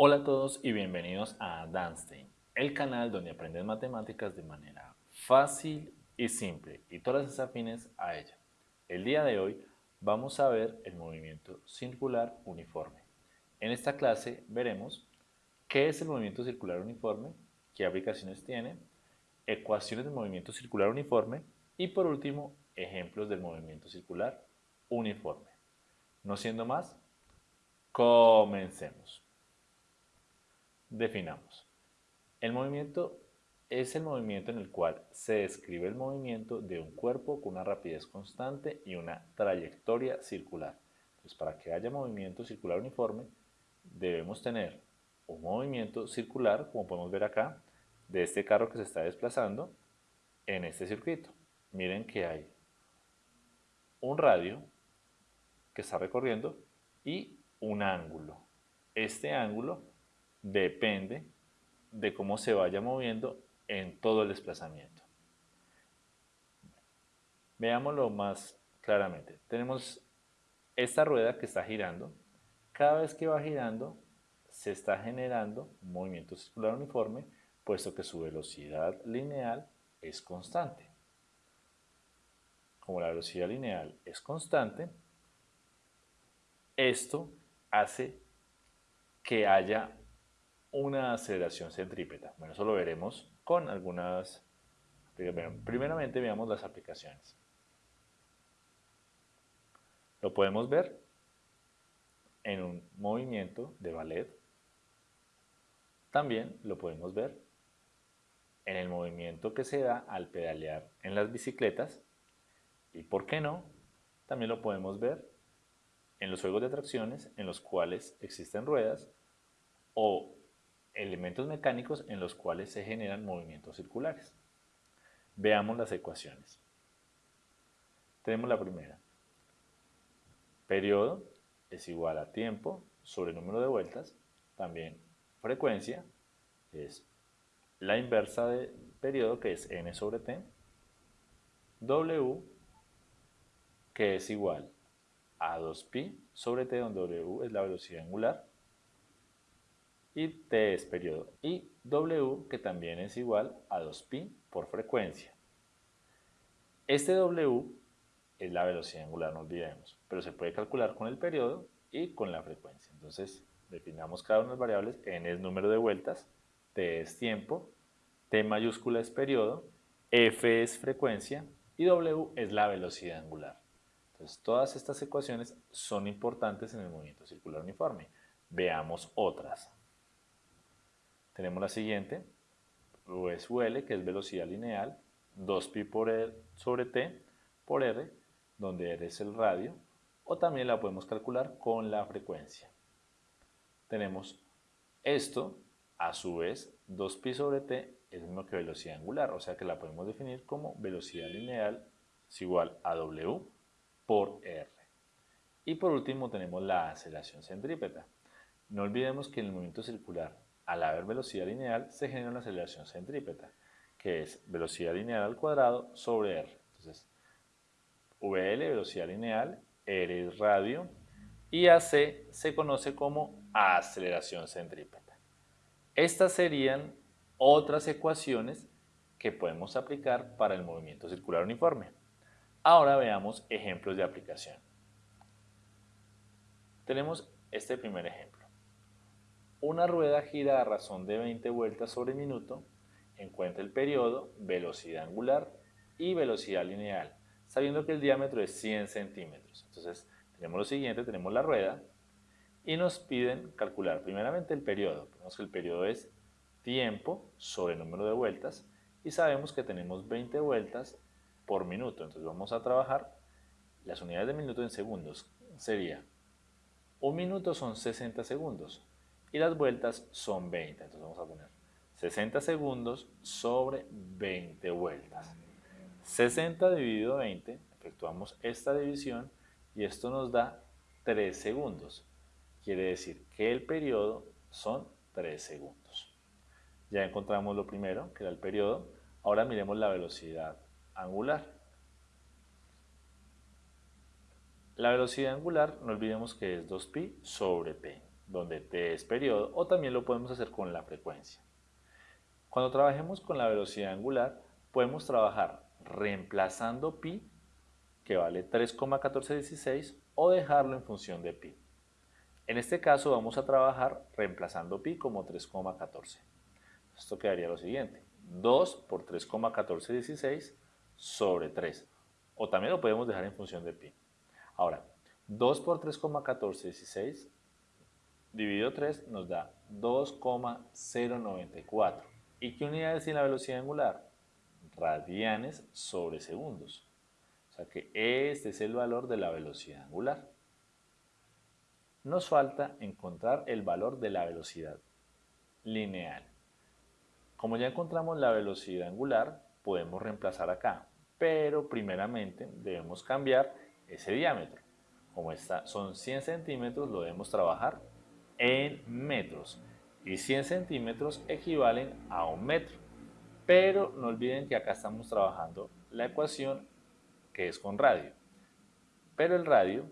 Hola a todos y bienvenidos a Danstein, el canal donde aprendes matemáticas de manera fácil y simple y todas las afines a ella. El día de hoy vamos a ver el movimiento circular uniforme. En esta clase veremos qué es el movimiento circular uniforme, qué aplicaciones tiene, ecuaciones del movimiento circular uniforme y por último ejemplos del movimiento circular uniforme. No siendo más, comencemos. Definamos. El movimiento es el movimiento en el cual se describe el movimiento de un cuerpo con una rapidez constante y una trayectoria circular. Entonces, para que haya movimiento circular uniforme, debemos tener un movimiento circular, como podemos ver acá, de este carro que se está desplazando en este circuito. Miren que hay un radio que está recorriendo y un ángulo. Este ángulo depende de cómo se vaya moviendo en todo el desplazamiento. Veámoslo más claramente. Tenemos esta rueda que está girando. Cada vez que va girando, se está generando un movimiento circular uniforme, puesto que su velocidad lineal es constante. Como la velocidad lineal es constante, esto hace que haya una aceleración centrípeta. Bueno, eso lo veremos con algunas... Primeramente veamos las aplicaciones. Lo podemos ver en un movimiento de ballet. También lo podemos ver en el movimiento que se da al pedalear en las bicicletas. Y por qué no, también lo podemos ver en los juegos de atracciones en los cuales existen ruedas o elementos mecánicos en los cuales se generan movimientos circulares. Veamos las ecuaciones. Tenemos la primera. Periodo es igual a tiempo sobre número de vueltas. También frecuencia es la inversa de periodo que es n sobre t. W que es igual a 2pi sobre t donde w es la velocidad angular y t es periodo, y W que también es igual a 2pi por frecuencia. Este W es la velocidad angular, no olvidemos, pero se puede calcular con el periodo y con la frecuencia. Entonces, definamos cada una de las variables, n es número de vueltas, t es tiempo, t mayúscula es periodo, f es frecuencia y w es la velocidad angular. Entonces, todas estas ecuaciones son importantes en el movimiento circular uniforme. Veamos otras. Tenemos la siguiente, es UL, que es velocidad lineal, 2pi por R sobre T por R, donde R es el radio, o también la podemos calcular con la frecuencia. Tenemos esto, a su vez, 2pi sobre T es mismo que velocidad angular, o sea que la podemos definir como velocidad lineal es igual a W por R. Y por último tenemos la aceleración centrípeta. No olvidemos que en el movimiento circular al haber velocidad lineal se genera una aceleración centrípeta, que es velocidad lineal al cuadrado sobre r. Entonces, VL, velocidad lineal, R es radio, y AC se conoce como aceleración centrípeta. Estas serían otras ecuaciones que podemos aplicar para el movimiento circular uniforme. Ahora veamos ejemplos de aplicación. Tenemos este primer ejemplo. Una rueda gira a razón de 20 vueltas sobre minuto, encuentra el periodo, velocidad angular y velocidad lineal, sabiendo que el diámetro es 100 centímetros. Entonces, tenemos lo siguiente, tenemos la rueda y nos piden calcular primeramente el periodo. Vemos que el periodo es tiempo sobre número de vueltas y sabemos que tenemos 20 vueltas por minuto. Entonces vamos a trabajar las unidades de minuto en segundos. Sería, un minuto son 60 segundos y las vueltas son 20. Entonces vamos a poner 60 segundos sobre 20 vueltas. 60 dividido 20, efectuamos esta división y esto nos da 3 segundos. Quiere decir que el periodo son 3 segundos. Ya encontramos lo primero, que era el periodo. Ahora miremos la velocidad angular. La velocidad angular, no olvidemos que es 2pi sobre p. donde t es periodo, o también lo podemos hacer con la frecuencia. Cuando trabajemos con la velocidad angular, podemos trabajar reemplazando pi, que vale 3,1416, o dejarlo en función de pi. En este caso vamos a trabajar reemplazando pi como 3,14. Esto quedaría lo siguiente, 2 por 3,1416 sobre 3. O también lo podemos dejar en función de pi. Ahora, 2 por 3,1416 dividido 3 nos da 2,094. ¿Y qué unidades tiene la velocidad angular? Radianes sobre segundos. O sea que este es el valor de la velocidad angular. Nos falta encontrar el valor de la velocidad lineal. Como ya encontramos la velocidad angular, podemos reemplazar acá, pero primeramente debemos cambiar ese diámetro. Como está, son 100 centímetros, lo debemos trabajar en metros y 100 centímetros equivalen a un metro. Pero no olviden que acá estamos trabajando la ecuación que es con radio. Pero el radio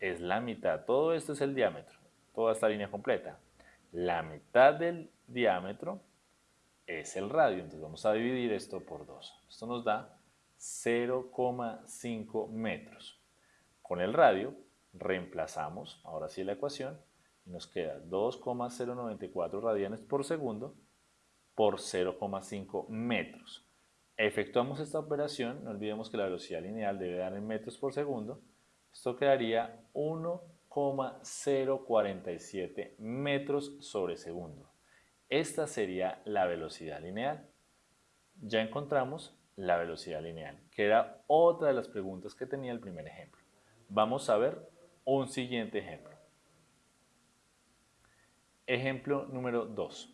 es la mitad, todo esto es el diámetro, toda esta línea completa. La mitad del diámetro es el radio, entonces vamos a dividir esto por 2. Esto nos da 0,5 metros. Con el radio reemplazamos, ahora sí la ecuación, nos queda 2,094 radianes por segundo por 0,5 metros. Efectuamos esta operación, no olvidemos que la velocidad lineal debe dar en metros por segundo, esto quedaría 1,047 metros sobre segundo. Esta sería la velocidad lineal. Ya encontramos la velocidad lineal, que era otra de las preguntas que tenía el primer ejemplo. Vamos a ver un siguiente ejemplo. Ejemplo número 2.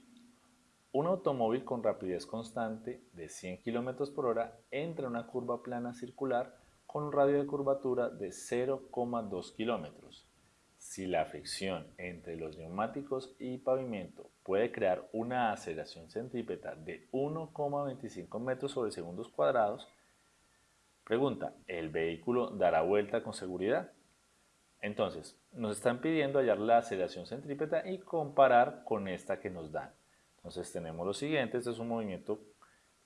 Un automóvil con rapidez constante de 100 km por hora entra en una curva plana circular con un radio de curvatura de 0,2 km. Si la fricción entre los neumáticos y pavimento puede crear una aceleración centrípeta de 1,25 metros sobre segundos cuadrados, pregunta, ¿el vehículo dará vuelta con seguridad? Entonces, nos están pidiendo hallar la aceleración centrípeta y comparar con esta que nos dan. Entonces tenemos lo siguiente, este es un movimiento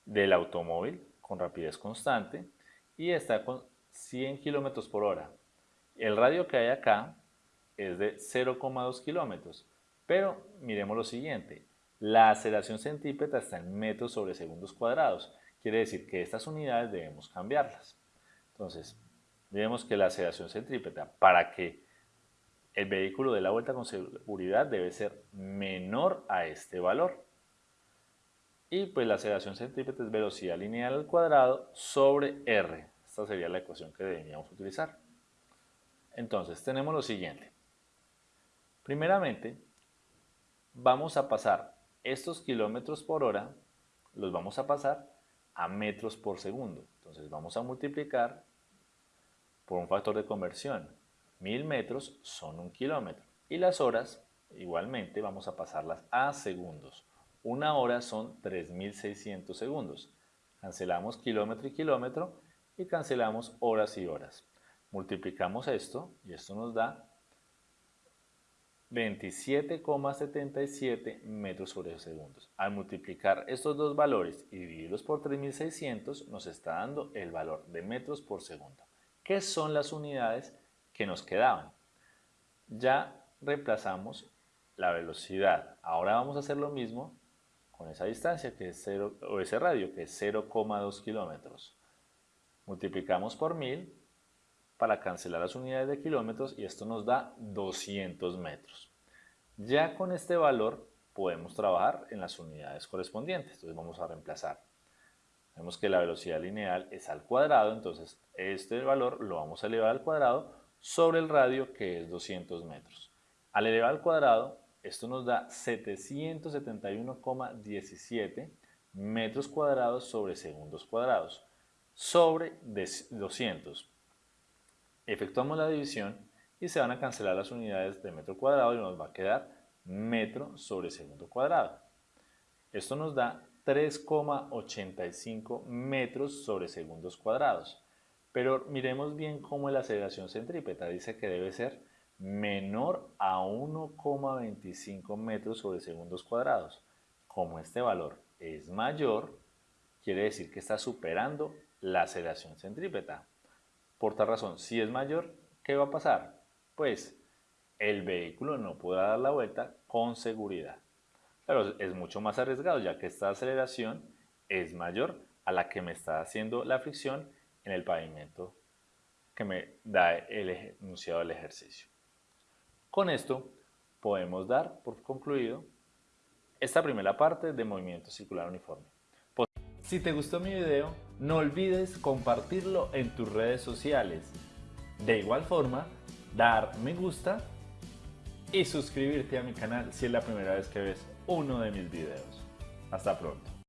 del automóvil con rapidez constante y está con 100 km por hora. El radio que hay acá es de 0,2 kilómetros, pero miremos lo siguiente, la aceleración centrípeta está en metros sobre segundos cuadrados, quiere decir que estas unidades debemos cambiarlas. Entonces, Vemos que la aceleración centrípeta para que el vehículo dé la vuelta con seguridad debe ser menor a este valor. Y pues la aceleración centrípeta es velocidad lineal al cuadrado sobre R. Esta sería la ecuación que deberíamos utilizar. Entonces tenemos lo siguiente. Primeramente, vamos a pasar estos kilómetros por hora, los vamos a pasar a metros por segundo. Entonces vamos a multiplicar por un factor de conversión. Mil metros son un kilómetro. Y las horas, igualmente, vamos a pasarlas a segundos. Una hora son 3.600 segundos. Cancelamos kilómetro y kilómetro y cancelamos horas y horas. Multiplicamos esto y esto nos da 27,77 metros sobre segundos. Al multiplicar estos dos valores y dividirlos por 3600 nos está dando el valor de metros por segundo. ¿Qué son las unidades que nos quedaban? Ya reemplazamos la velocidad. Ahora vamos a hacer lo mismo con esa distancia que es 0, o ese radio que es 0,2 kilómetros. Multiplicamos por 1000 para cancelar las unidades de kilómetros y esto nos da 200 metros. Ya con este valor podemos trabajar en las unidades correspondientes. Entonces vamos a reemplazar Vemos que la velocidad lineal es al cuadrado, entonces este valor lo vamos a elevar al cuadrado sobre el radio que es 200 metros. Al elevar al cuadrado, esto nos da 771,17 metros cuadrados sobre segundos cuadrados sobre 200. Efectuamos la división y se van a cancelar las unidades de metro cuadrado y nos va a quedar metro sobre segundo cuadrado. Esto nos da 3,85 metros sobre segundos cuadrados. Pero miremos bien cómo la aceleración centrípeta. Dice que debe ser menor a 1,25 metros sobre segundos cuadrados. Como este valor es mayor, quiere decir que está superando la aceleración centrípeta. Por tal razón, si es mayor, ¿qué va a pasar? Pues el vehículo no podrá dar la vuelta con seguridad. Pero es mucho más arriesgado ya que esta aceleración es mayor a la que me está haciendo la fricción en el pavimento que me da el enunciado del ejercicio. Con esto podemos dar por concluido esta primera parte de movimiento circular uniforme. Si te gustó mi video, no olvides compartirlo en tus redes sociales. De igual forma, dar me gusta y suscribirte a mi canal si es la primera vez que ves uno de mis videos. Hasta pronto.